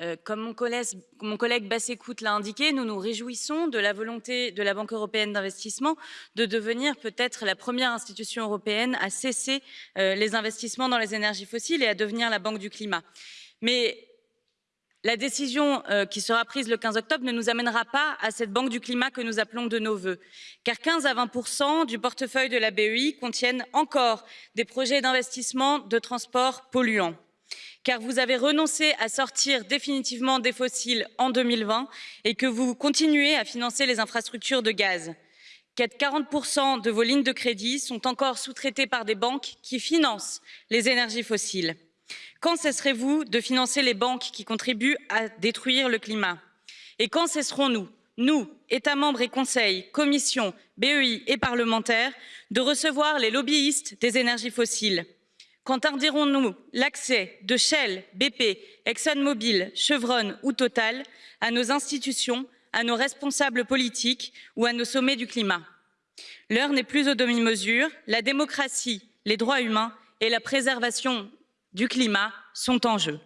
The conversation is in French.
Euh, comme mon collègue, mon l'a indiqué, nous nous réjouissons de la volonté de la Banque européenne d'investissement de devenir peut-être la première institution européenne à cesser euh, les investissements dans les énergies fossiles et à devenir la Banque du climat. Mais la décision euh, qui sera prise le 15 octobre ne nous amènera pas à cette banque du climat que nous appelons de nos voeux, car 15 à 20 du portefeuille de la BEI contiennent encore des projets d'investissement de transport polluants car vous avez renoncé à sortir définitivement des fossiles en 2020 et que vous continuez à financer les infrastructures de gaz. 40% de vos lignes de crédit sont encore sous-traitées par des banques qui financent les énergies fossiles. Quand cesserez-vous de financer les banques qui contribuent à détruire le climat? Et quand cesserons-nous, nous, États membres et Conseil, Commission, BEI et parlementaires, de recevoir les lobbyistes des énergies fossiles? Qu'entendirons-nous l'accès de Shell, BP, ExxonMobil, Chevron ou Total à nos institutions, à nos responsables politiques ou à nos sommets du climat? L'heure n'est plus aux demi-mesures, la démocratie, les droits humains et la préservation du climat sont en jeu.